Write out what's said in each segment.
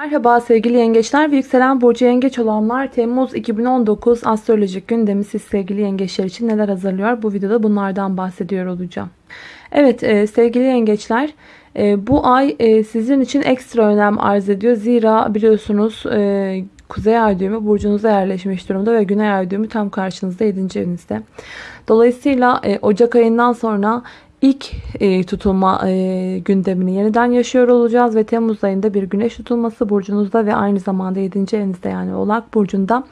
Merhaba sevgili yengeçler ve yükselen burcu yengeç olanlar Temmuz 2019 astrolojik gündemi siz sevgili yengeçler için neler hazırlıyor? Bu videoda bunlardan bahsediyor olacağım. Evet e, sevgili yengeçler e, bu ay e, sizin için ekstra önem arz ediyor. Zira biliyorsunuz e, Kuzey ay düğümü burcunuza yerleşmiş durumda ve Güney ay düğümü tam karşınızda 7. evinizde. Dolayısıyla e, Ocak ayından sonra ilk e, tutulma e, gündemini yeniden yaşıyor olacağız ve Temmuz ayında bir güneş tutulması burcunuzda ve aynı zamanda 7. evinizde yani Oğlak burcunda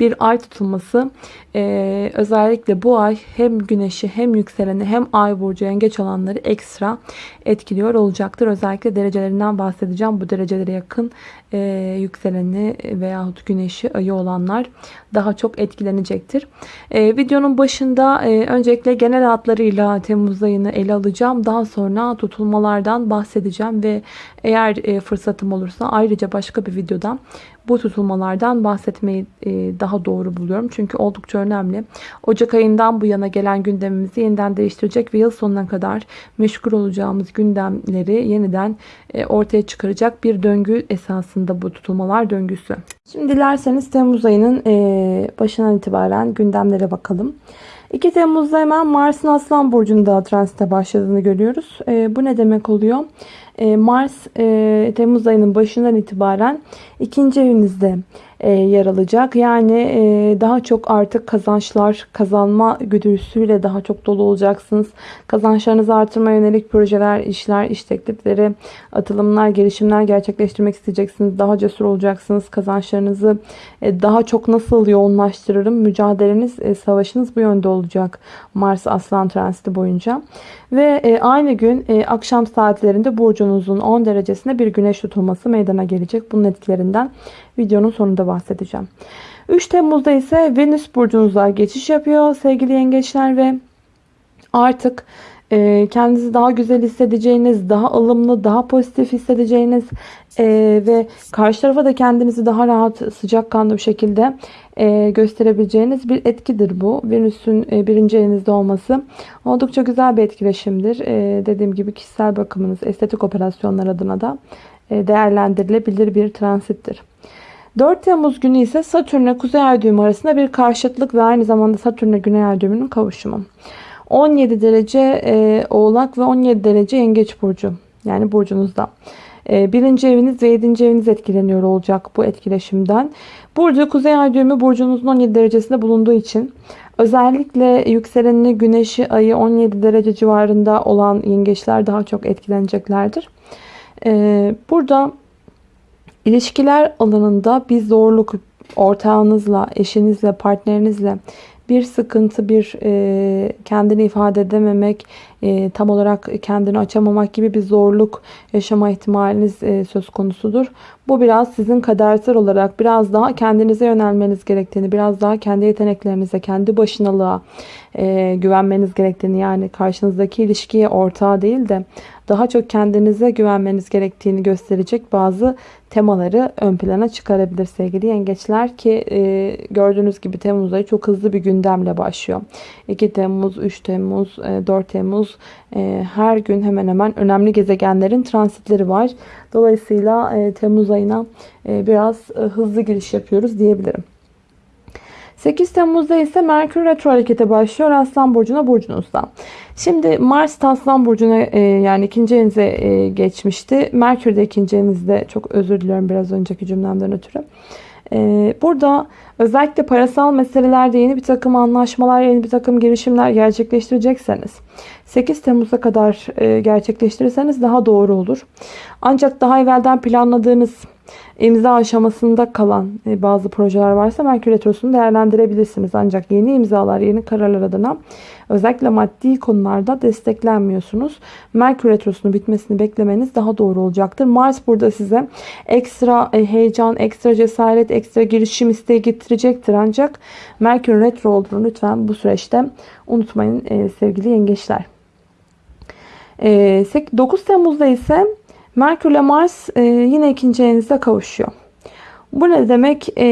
bir ay tutulması e, özellikle bu ay hem güneşi hem yükseleni hem ay burcu yengeç olanları ekstra etkiliyor olacaktır. Özellikle derecelerinden bahsedeceğim. Bu derecelere yakın e, yükseleni veyahut güneşi ayı olanlar daha çok etkilenecektir. E, videonun başında e, öncelikle genel hatlarıyla Temmuz ayını ele alacağım. Daha sonra tutulmalardan bahsedeceğim ve eğer e, fırsatım olursa ayrıca başka bir videoda bu tutulmalardan bahsetmeyi e, daha doğru buluyorum. Çünkü oldukça önemli. Ocak ayından bu yana gelen gündemimizi yeniden değiştirecek ve yıl sonuna kadar meşgul olacağımız gündemleri yeniden e, ortaya çıkaracak bir döngü esasında bu tutulmalar döngüsü. Şimdi dilerseniz Temmuz ayının e, başından itibaren gündemlere bakalım. 2 Temmuz'da hemen Mars'ın Aslan Burcu'nda transite başladığını görüyoruz. bu ne demek oluyor? E, Mars e, Temmuz ayının başından itibaren ikinci evinizde e, yer alacak. Yani daha çok artık kazançlar, kazanma güdüsüyle daha çok dolu olacaksınız. Kazançlarınızı artırma yönelik projeler, işler, iş teklifleri, atılımlar, gelişimler gerçekleştirmek isteyeceksiniz. Daha cesur olacaksınız. Kazançlarınızı daha çok nasıl yoğunlaştırırım? Mücadeleniz, savaşınız bu yönde olacak. Mars Aslan transiti boyunca. Ve aynı gün akşam saatlerinde Burcu burcunuzun 10 derecesinde bir güneş tutulması meydana gelecek. Bunun etkilerinden videonun sonunda bahsedeceğim. 3 Temmuz'da ise Venüs burcunuza geçiş yapıyor sevgili yengeçler ve artık kendinizi daha güzel hissedeceğiniz, daha ılımlı, daha pozitif hissedeceğiniz e, ve karşı tarafa da kendinizi daha rahat, sıcakkanlı bir şekilde e, gösterebileceğiniz bir etkidir bu. Venüs'ün e, birinci elinizde olması oldukça güzel bir etkileşimdir. Dediğim gibi kişisel bakımınız, estetik operasyonlar adına da değerlendirilebilir bir transittir. 4 Temmuz günü ise Satürn Kuzey Ay düğümü arasında bir karşıtlık ve aynı zamanda Satürn Güney Ay düğümünün kavuşumu. 17 derece e, Oğlak ve 17 derece Yengeç burcu. Yani burcunuzda. E, birinci eviniz ve 7. eviniz etkileniyor olacak bu etkileşimden. Burada Kuzey Ay düğümü burcunuzun 17 derecesinde bulunduğu için özellikle yükselenini güneşi ayı 17 derece civarında olan yengeçler daha çok etkileneceklerdir. E, burada ilişkiler alanında bir zorluk ortağınızla, eşinizle, partnerinizle bir sıkıntı, bir e, kendini ifade edememek, e, tam olarak kendini açamamak gibi bir zorluk yaşama ihtimaliniz e, söz konusudur. Bu biraz sizin kadersel olarak biraz daha kendinize yönelmeniz gerektiğini, biraz daha kendi yeteneklerinize, kendi başınalığa e, güvenmeniz gerektiğini yani karşınızdaki ilişkiye ortağı değil de daha çok kendinize güvenmeniz gerektiğini gösterecek bazı temaları ön plana çıkarabilir sevgili yengeçler ki e, gördüğünüz gibi Temmuz ayı çok hızlı bir gündemle başlıyor. 2 Temmuz, 3 Temmuz, e, 4 Temmuz e, her gün hemen hemen önemli gezegenlerin transitleri var. Dolayısıyla e, Temmuz ayına e, biraz e, hızlı giriş yapıyoruz diyebilirim. 8 Temmuz'da ise Merkür Retro harekete başlıyor Aslan Burcu'na burcunuzda. Şimdi Mars Aslan Burcu'na e, yani ikinci evinize e, geçmişti. Merkür de ikinci evinizde çok özür diliyorum biraz önceki cümlemden ötürü. E, burada özellikle parasal meselelerde yeni bir takım anlaşmalar, yeni bir takım girişimler gerçekleştirecekseniz 8 Temmuz'a kadar e, gerçekleştirirseniz daha doğru olur. Ancak daha evvelden planladığınız imza aşamasında kalan e, bazı projeler varsa Merkür Retrosu'nu değerlendirebilirsiniz. Ancak yeni imzalar, yeni kararlar adına özellikle maddi konularda desteklenmiyorsunuz. Merkür Retrosu'nun bitmesini beklemeniz daha doğru olacaktır. Mars burada size ekstra e, heyecan, ekstra cesaret, ekstra girişim isteği getirecektir. Ancak Merkür Retro olduğunu lütfen bu süreçte unutmayın e, sevgili yengeçler. 9 Temmuz'da ise Merkür ile Mars e, yine ikinci evinizde kavuşuyor. Bu ne demek? E,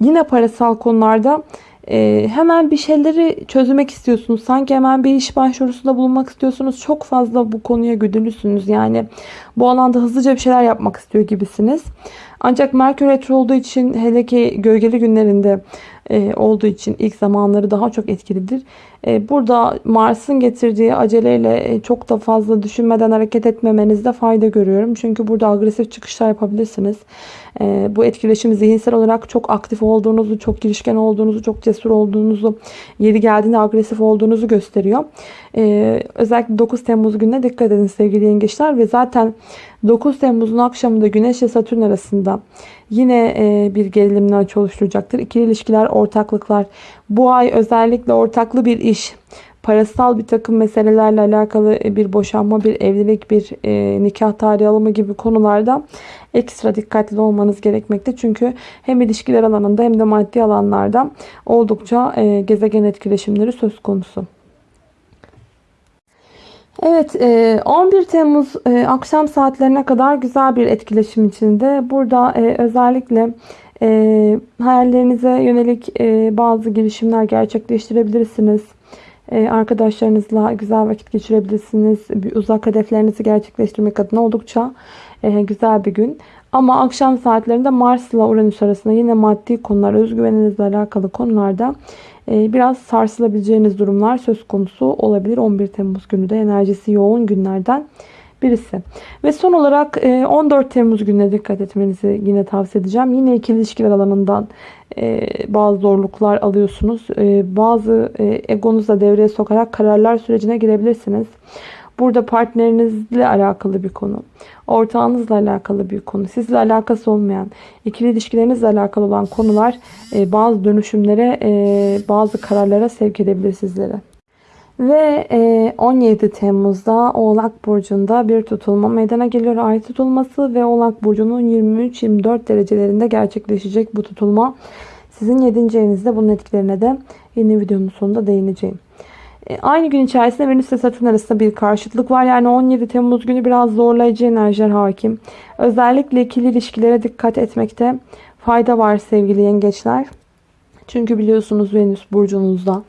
yine parasal konularda e, hemen bir şeyleri çözmek istiyorsunuz. Sanki hemen bir iş başvurusunda bulunmak istiyorsunuz. Çok fazla bu konuya güdülüsünüz. Yani bu alanda hızlıca bir şeyler yapmak istiyor gibisiniz. Ancak Merkür Retro olduğu için hele ki gölgeli günlerinde olduğu için ilk zamanları daha çok etkilidir. E, burada Mars'ın getirdiği aceleyle e, çok da fazla düşünmeden hareket etmemenizde fayda görüyorum. Çünkü burada agresif çıkışlar yapabilirsiniz. E, bu etkileşim zihinsel olarak çok aktif olduğunuzu, çok girişken olduğunuzu, çok cesur olduğunuzu, yeri geldiğinde agresif olduğunuzu gösteriyor. E, özellikle 9 Temmuz gününe dikkat edin sevgili yengeçler ve zaten 9 Temmuz'un akşamında Güneş ve Satürn arasında yine e, bir gerilimler oluşturacaktır. İkili ilişkiler, ortaklıklar. Bu ay özellikle ortaklı bir iş, parasal bir takım meselelerle alakalı bir boşanma, bir evlilik, bir e, nikah tarihi alımı gibi konularda ekstra dikkatli olmanız gerekmekte. Çünkü hem ilişkiler alanında hem de maddi alanlarda oldukça e, gezegen etkileşimleri söz konusu. Evet 11 Temmuz akşam saatlerine kadar güzel bir etkileşim içinde. Burada özellikle hayallerinize yönelik bazı girişimler gerçekleştirebilirsiniz. Arkadaşlarınızla güzel vakit geçirebilirsiniz. Uzak hedeflerinizi gerçekleştirmek adına oldukça güzel bir gün. Ama akşam saatlerinde Mars ile Uranüs arasında yine maddi konular, özgüveninizle alakalı konularda ee, biraz sarsılabileceğiniz durumlar söz konusu olabilir. 11 Temmuz günü de enerjisi yoğun günlerden birisi. Ve son olarak 14 e, Temmuz gününe dikkat etmenizi yine tavsiye edeceğim. Yine ikili ilişkiler alanından e, bazı zorluklar alıyorsunuz. E, bazı egonuzla devreye sokarak kararlar sürecine girebilirsiniz. Burada partnerinizle alakalı bir konu. Ortağınızla alakalı bir konu. Sizle alakası olmayan, ikili ilişkilerinizle alakalı olan konular bazı dönüşümlere, bazı kararlara sevk edebilir sizlere. Ve 17 e, Temmuz'da Oğlak Burcu'nda bir tutulma meydana geliyor. Ay tutulması ve Oğlak Burcu'nun 23-24 derecelerinde gerçekleşecek bu tutulma. Sizin 7. evinizde bunun etkilerine de yeni videonun sonunda değineceğim. E, aynı gün içerisinde Venüs ve Satürn arasında bir karşıtlık var. Yani 17 Temmuz günü biraz zorlayıcı enerjiler hakim. Özellikle ikili ilişkilere dikkat etmekte fayda var sevgili yengeçler. Çünkü biliyorsunuz Venüs burcunuzda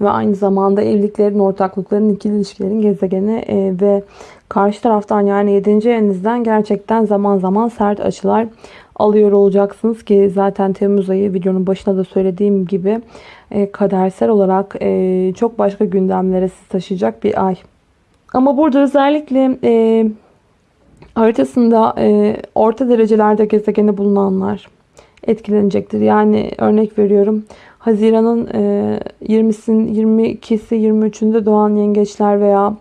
ve aynı zamanda evliliklerin, ortaklıkların, ikili ilişkilerin gezegeni e, ve karşı taraftan yani 7. evinizden gerçekten zaman zaman sert açılar alıyor olacaksınız ki zaten Temmuz ayı videonun başında da söylediğim gibi e, kadersel olarak e, çok başka gündemlere sizi taşıyacak bir ay. Ama burada özellikle e, haritasında orta derecelerde gezegeni bulunanlar etkilenecektir. Yani örnek veriyorum Haziran'ın e, 20'sin 22'si 23'ünde doğan yengeçler veya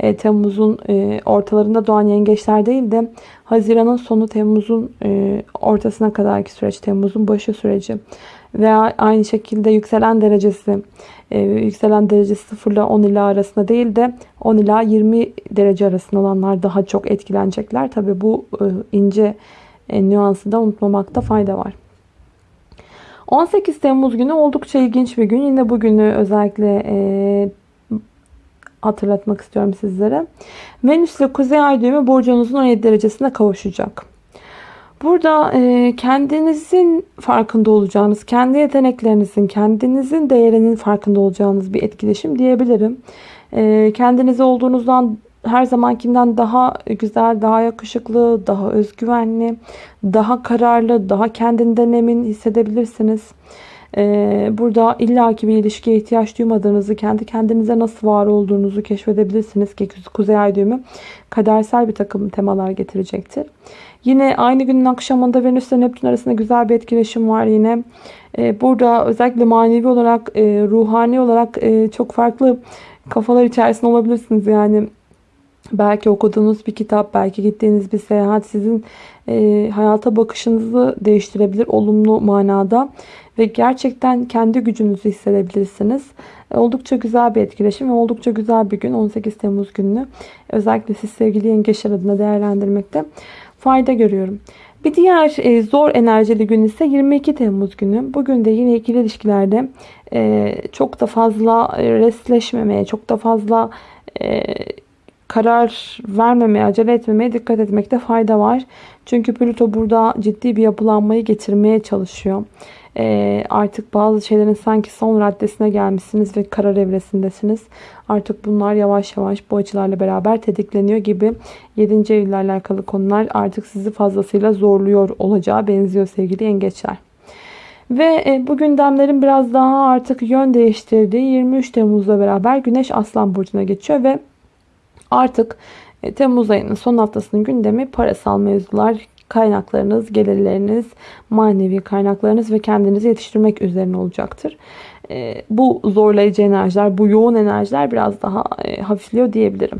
e, Temmuz'un e, ortalarında doğan yengeçler değil de Haziran'ın sonu Temmuz'un e, ortasına kadarki süreç, Temmuz'un başı süreci veya aynı şekilde yükselen derecesi e, yükselen derecesi 0 ile 10 ila arasında değil de 10 ila 20 derece arasında olanlar daha çok etkilenecekler. Tabi bu e, ince e, nüansı da unutmamakta fayda var. 18 Temmuz günü oldukça ilginç bir gün. Yine bugünü özellikle e, hatırlatmak istiyorum sizlere. Venüs ile Kuzey Ay düğümü burcunuzun 17 derecesine kavuşacak. Burada e, kendinizin farkında olacağınız, kendi yeteneklerinizin, kendinizin değerinin farkında olacağınız bir etkileşim diyebilirim. E, kendinize olduğunuzdan her zamankinden daha güzel, daha yakışıklı, daha özgüvenli, daha kararlı, daha kendinden emin hissedebilirsiniz. Ee, burada illaki bir ilişkiye ihtiyaç duymadığınızı, kendi kendinize nasıl var olduğunuzu keşfedebilirsiniz ki Kuzey Ay düğümü kadersel bir takım temalar getirecektir. Yine aynı günün akşamında Venüs ile Neptün arasında güzel bir etkileşim var yine. Ee, burada özellikle manevi olarak, e, ruhani olarak e, çok farklı kafalar içerisinde olabilirsiniz. Yani belki okuduğunuz bir kitap, belki gittiğiniz bir seyahat sizin e, hayata bakışınızı değiştirebilir olumlu manada ve gerçekten kendi gücünüzü hissedebilirsiniz. E, oldukça güzel bir etkileşim ve oldukça güzel bir gün 18 Temmuz gününü özellikle siz sevgili yengeçler adına değerlendirmekte fayda görüyorum. Bir diğer e, zor enerjili gün ise 22 Temmuz günü. Bugün de yine ikili ilişkilerde e, çok da fazla restleşmemeye, çok da fazla e, karar vermemeye, acele etmemeye dikkat etmekte fayda var. Çünkü Plüto burada ciddi bir yapılanmayı getirmeye çalışıyor. e, artık bazı şeylerin sanki son raddesine gelmişsiniz ve karar evresindesiniz. Artık bunlar yavaş yavaş bu açılarla beraber tetikleniyor gibi 7. evle alakalı konular artık sizi fazlasıyla zorluyor olacağı benziyor sevgili yengeçler. Ve e, bu gündemlerin biraz daha artık yön değiştirdiği 23 Temmuz'la beraber Güneş Aslan Burcu'na geçiyor ve artık e, Temmuz ayının son haftasının gündemi parasal mevzular, kaynaklarınız, gelirleriniz, manevi kaynaklarınız ve kendinizi yetiştirmek üzerine olacaktır. E, bu zorlayıcı enerjiler, bu yoğun enerjiler biraz daha hafifliyor diyebilirim.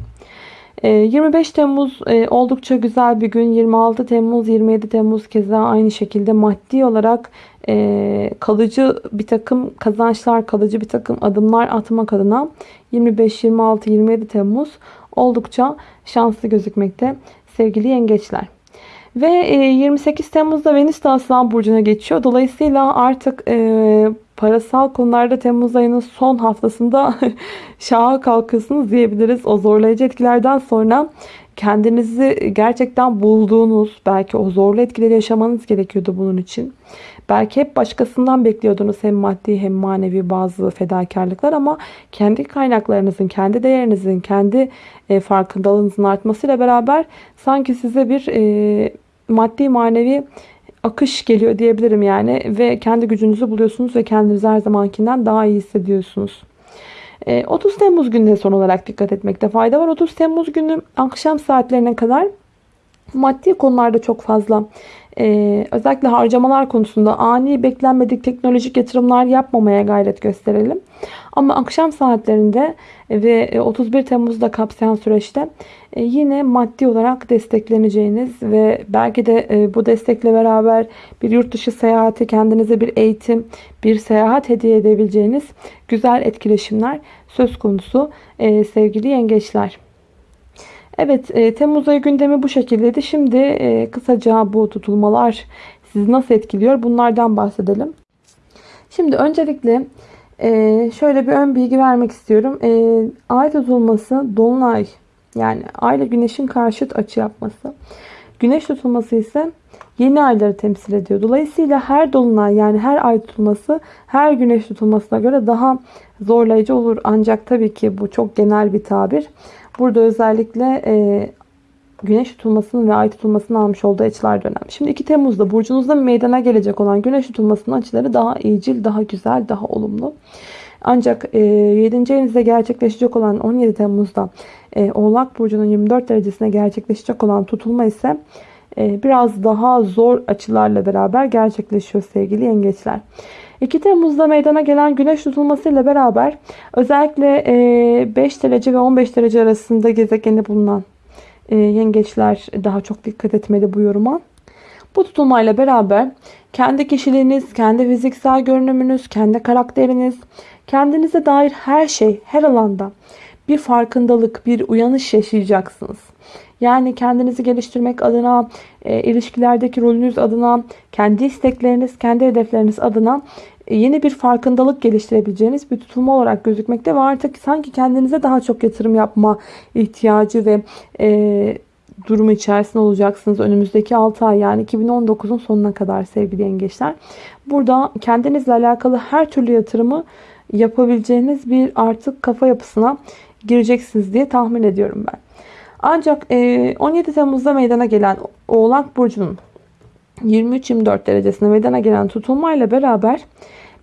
25 Temmuz oldukça güzel bir gün. 26 Temmuz, 27 Temmuz keza aynı şekilde maddi olarak e, kalıcı bir takım kazançlar, kalıcı bir takım adımlar atmak adına 25, 26, 27 Temmuz oldukça şanslı gözükmekte sevgili yengeçler. Ve 28 Temmuz'da Venüs de Aslan Burcu'na geçiyor. Dolayısıyla artık e, parasal konularda Temmuz ayının son haftasında şaha kalkıyorsunuz diyebiliriz. O zorlayıcı etkilerden sonra kendinizi gerçekten bulduğunuz, belki o zorlu etkileri yaşamanız gerekiyordu bunun için. Belki hep başkasından bekliyordunuz hem maddi hem manevi bazı fedakarlıklar ama kendi kaynaklarınızın, kendi değerinizin, kendi e, farkındalığınızın artmasıyla beraber sanki size bir e, maddi manevi akış geliyor diyebilirim yani ve kendi gücünüzü buluyorsunuz ve kendinizi her zamankinden daha iyi hissediyorsunuz. 30 e, Temmuz gününe son olarak dikkat etmekte fayda var. 30 Temmuz günü akşam saatlerine kadar maddi konularda çok fazla ee, özellikle harcamalar konusunda ani beklenmedik teknolojik yatırımlar yapmamaya gayret gösterelim. Ama akşam saatlerinde ve 31 Temmuz'da kapsayan süreçte e, yine maddi olarak destekleneceğiniz ve belki de e, bu destekle beraber bir yurt dışı seyahati, kendinize bir eğitim, bir seyahat hediye edebileceğiniz güzel etkileşimler söz konusu e, sevgili yengeçler. Evet e, Temmuz ayı gündemi bu şekildeydi. Şimdi e, kısaca bu tutulmalar sizi nasıl etkiliyor bunlardan bahsedelim. Şimdi öncelikle e, şöyle bir ön bilgi vermek istiyorum. E, ay tutulması dolunay yani ay ile güneşin karşıt açı yapması. Güneş tutulması ise yeni ayları temsil ediyor. Dolayısıyla her dolunay yani her ay tutulması her güneş tutulmasına göre daha zorlayıcı olur. Ancak tabii ki bu çok genel bir tabir. Burada özellikle e, güneş tutulmasının ve ay tutulmasının almış olduğu açılar da önemli. Şimdi 2 Temmuz'da burcunuzda meydana gelecek olan güneş tutulmasının açıları daha iyicil, daha güzel, daha olumlu. Ancak e, 7. evinizde gerçekleşecek olan 17 Temmuz'da e, Oğlak Burcu'nun 24 derecesine gerçekleşecek olan tutulma ise biraz daha zor açılarla beraber gerçekleşiyor sevgili yengeçler. 2 Temmuz'da meydana gelen güneş tutulması ile beraber özellikle 5 derece ve 15 derece arasında gezegeni bulunan yengeçler daha çok dikkat etmeli bu yoruma. Bu tutulmayla beraber kendi kişiliğiniz, kendi fiziksel görünümünüz, kendi karakteriniz, kendinize dair her şey, her alanda bir farkındalık, bir uyanış yaşayacaksınız. Yani kendinizi geliştirmek adına, e, ilişkilerdeki rolünüz adına, kendi istekleriniz, kendi hedefleriniz adına e, yeni bir farkındalık geliştirebileceğiniz bir tutulma olarak gözükmekte ve artık sanki kendinize daha çok yatırım yapma ihtiyacı ve e, durumu içerisinde olacaksınız önümüzdeki 6 ay yani 2019'un sonuna kadar sevgili yengeçler. Burada kendinizle alakalı her türlü yatırımı yapabileceğiniz bir artık kafa yapısına gireceksiniz diye tahmin ediyorum ben. Ancak 17 e, Temmuz'da meydana gelen Oğlak Burcu'nun 23-24 derecesinde meydana gelen tutulmayla beraber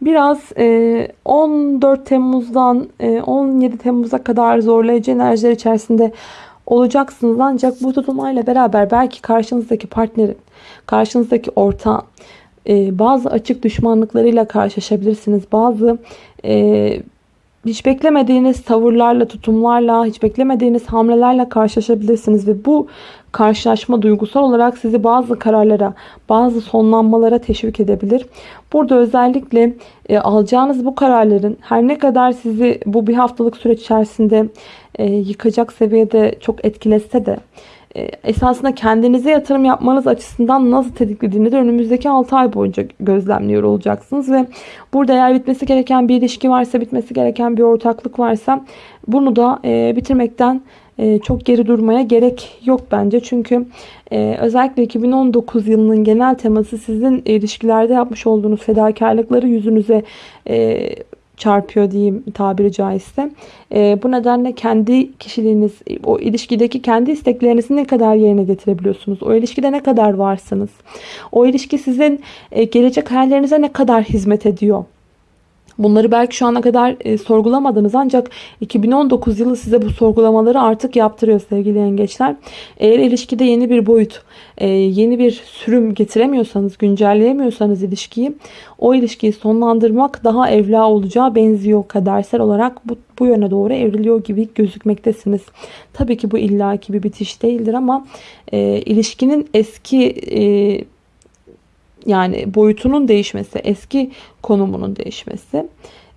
biraz 14 e, Temmuz'dan 17 e, Temmuz'a kadar zorlayıcı enerjiler içerisinde olacaksınız. Ancak bu tutulmayla beraber belki karşınızdaki partnerin, karşınızdaki ortağın bazı açık düşmanlıklarıyla karşılaşabilirsiniz. Bazı hiç beklemediğiniz tavırlarla, tutumlarla, hiç beklemediğiniz hamlelerle karşılaşabilirsiniz ve bu karşılaşma duygusal olarak sizi bazı kararlara, bazı sonlanmalara teşvik edebilir. Burada özellikle e, alacağınız bu kararların her ne kadar sizi bu bir haftalık süreç içerisinde e, yıkacak seviyede çok etkilese de esasında kendinize yatırım yapmanız açısından nasıl tetiklediğini de önümüzdeki 6 ay boyunca gözlemliyor olacaksınız ve burada eğer bitmesi gereken bir ilişki varsa bitmesi gereken bir ortaklık varsa bunu da e, bitirmekten e, çok geri durmaya gerek yok bence. Çünkü e, özellikle 2019 yılının genel teması sizin ilişkilerde yapmış olduğunuz fedakarlıkları yüzünüze e, çarpıyor diyeyim tabiri caizse. E, bu nedenle kendi kişiliğiniz, o ilişkideki kendi isteklerinizi ne kadar yerine getirebiliyorsunuz? O ilişkide ne kadar varsınız? O ilişki sizin e, gelecek hayallerinize ne kadar hizmet ediyor? Bunları belki şu ana kadar e, sorgulamadınız ancak 2019 yılı size bu sorgulamaları artık yaptırıyor sevgili yengeçler. Eğer ilişkide yeni bir boyut, e, yeni bir sürüm getiremiyorsanız, güncelleyemiyorsanız ilişkiyi, o ilişkiyi sonlandırmak daha evla olacağı benziyor kadersel olarak bu, bu yöne doğru evriliyor gibi gözükmektesiniz. Tabii ki bu illaki bir bitiş değildir ama e, ilişkinin eski e, yani boyutunun değişmesi, eski konumunun değişmesi,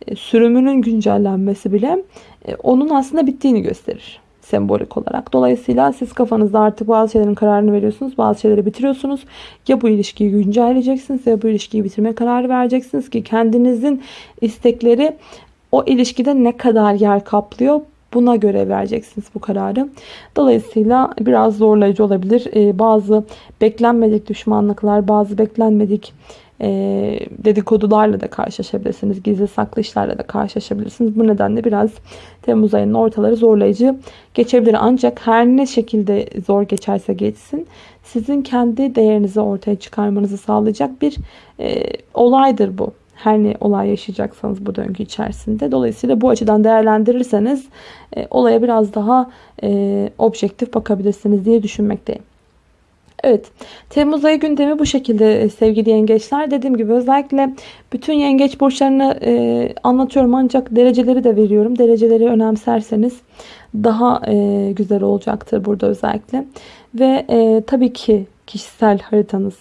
e, sürümünün güncellenmesi bile e, onun aslında bittiğini gösterir sembolik olarak. Dolayısıyla siz kafanızda artık bazı şeylerin kararını veriyorsunuz. Bazı şeyleri bitiriyorsunuz. Ya bu ilişkiyi güncelleyeceksiniz ya bu ilişkiyi bitirme kararı vereceksiniz ki kendinizin istekleri o ilişkide ne kadar yer kaplıyor Buna göre vereceksiniz bu kararı. Dolayısıyla biraz zorlayıcı olabilir. Ee, bazı beklenmedik düşmanlıklar, bazı beklenmedik e, dedikodularla da karşılaşabilirsiniz. Gizli saklı işlerle de karşılaşabilirsiniz. Bu nedenle biraz Temmuz ayının ortaları zorlayıcı geçebilir. Ancak her ne şekilde zor geçerse geçsin sizin kendi değerinizi ortaya çıkarmanızı sağlayacak bir e, olaydır bu her ne olay yaşayacaksanız bu döngü içerisinde. Dolayısıyla bu açıdan değerlendirirseniz e, olaya biraz daha e, objektif bakabilirsiniz diye düşünmekteyim. Evet, Temmuz ayı gündemi bu şekilde e, sevgili yengeçler. Dediğim gibi özellikle bütün yengeç burçlarını e, anlatıyorum ancak dereceleri de veriyorum. Dereceleri önemserseniz daha e, güzel olacaktır burada özellikle. Ve e, tabii ki kişisel haritanız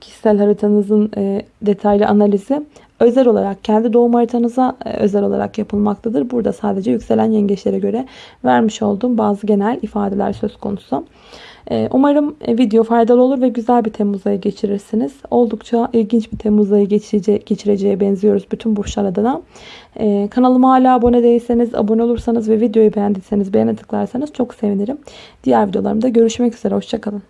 kişisel haritanızın e, detaylı analizi özel olarak kendi doğum haritanıza e, özel olarak yapılmaktadır. Burada sadece yükselen yengeçlere göre vermiş olduğum bazı genel ifadeler söz konusu. Umarım video faydalı olur ve güzel bir Temmuz ayı geçirirsiniz. Oldukça ilginç bir Temmuz ayı geçireceğe benziyoruz bütün burçlar adına. Kanalıma hala abone değilseniz, abone olursanız ve videoyu beğendiyseniz beğene tıklarsanız çok sevinirim. Diğer videolarımda görüşmek üzere. Hoşçakalın.